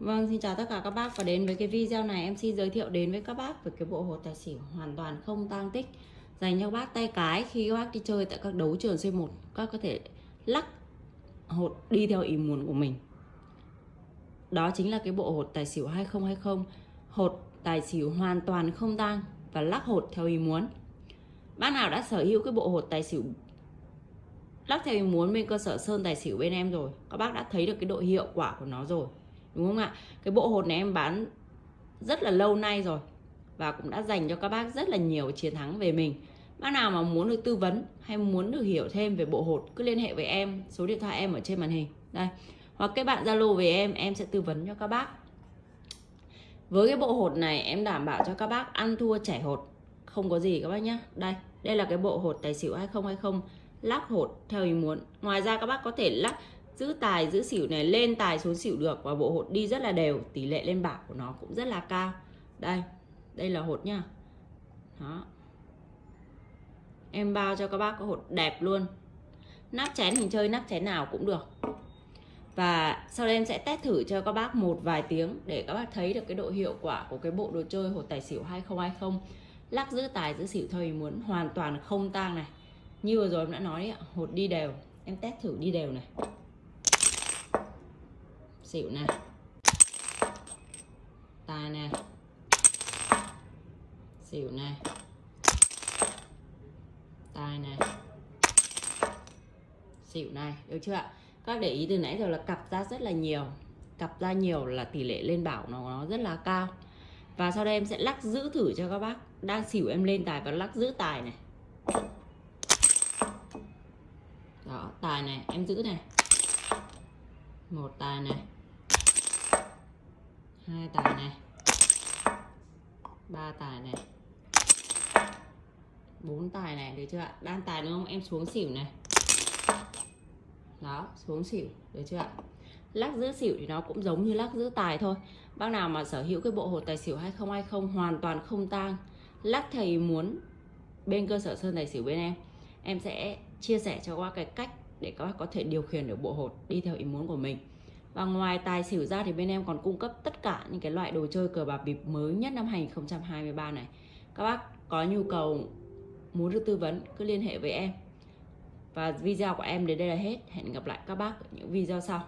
Vâng, xin chào tất cả các bác và đến với cái video này em xin giới thiệu đến với các bác về cái bộ hột tài xỉu hoàn toàn không tang tích dành cho các bác tay cái khi các bác đi chơi tại các đấu trường C1 các có thể lắc hột đi theo ý muốn của mình. Đó chính là cái bộ hột tài xỉu 2020 hột tài xỉu hoàn toàn không tang và lắc hột theo ý muốn. Bác nào đã sở hữu cái bộ hột tài xỉu lắc theo ý muốn bên cơ sở sơn tài xỉu bên em rồi các bác đã thấy được cái độ hiệu quả của nó rồi đúng không ạ? Cái bộ hột này em bán rất là lâu nay rồi và cũng đã dành cho các bác rất là nhiều chiến thắng về mình. Bác nào mà muốn được tư vấn hay muốn được hiểu thêm về bộ hột, cứ liên hệ với em, số điện thoại em ở trên màn hình. Đây. Hoặc các bạn zalo về em em sẽ tư vấn cho các bác. Với cái bộ hột này, em đảm bảo cho các bác ăn thua chảy hột. Không có gì các bác nhé đây đây là cái bộ hột tài xỉu 2020 lắc hột theo ý muốn. Ngoài ra các bác có thể lắc giữ tài giữ xỉu này lên tài xuống xỉu được và bộ hột đi rất là đều tỷ lệ lên bảng của nó cũng rất là cao. Đây đây là hột nha đó. Em bao cho các bác có hột đẹp luôn. Nắp chén hình chơi nắp chén nào cũng được. Và sau đây em sẽ test thử cho các bác một vài tiếng để các bác thấy được cái độ hiệu quả của cái bộ đồ chơi hột tài xỉu 2020 lắc giữ tài giữ xỉu thôi muốn hoàn toàn không tang này. Như vừa rồi em đã nói ấy, hột đi đều. Em test thử đi đều này xỉu này tài này xỉu này tài này xỉu này, được chưa ạ? Các để ý từ nãy giờ là cặp ra rất là nhiều. Cặp ra nhiều là tỷ lệ lên bảo nó nó rất là cao. Và sau đây em sẽ lắc giữ thử cho các bác. Đang xỉu em lên tài và lắc giữ tài này. Đó, tài này, em giữ này. Một tài này hai tài này. Ba tài này. Bốn tài này, được chưa ạ? Đang tài đúng không? Em xuống xỉu này. Đó, xuống xỉu, được chưa ạ? Lắc giữ xỉu thì nó cũng giống như lắc giữ tài thôi. Bác nào mà sở hữu cái bộ hột tài xỉu 2020 hoàn toàn không tang. Lắc thầy muốn bên cơ sở sơn tài xỉu bên em. Em sẽ chia sẻ cho các bác cái cách để các bác có thể điều khiển được bộ hột đi theo ý muốn của mình và ngoài tài xỉu ra thì bên em còn cung cấp tất cả những cái loại đồ chơi cờ bạc bịp mới nhất năm 2023 này. Các bác có nhu cầu muốn được tư vấn cứ liên hệ với em. Và video của em đến đây là hết. Hẹn gặp lại các bác ở những video sau.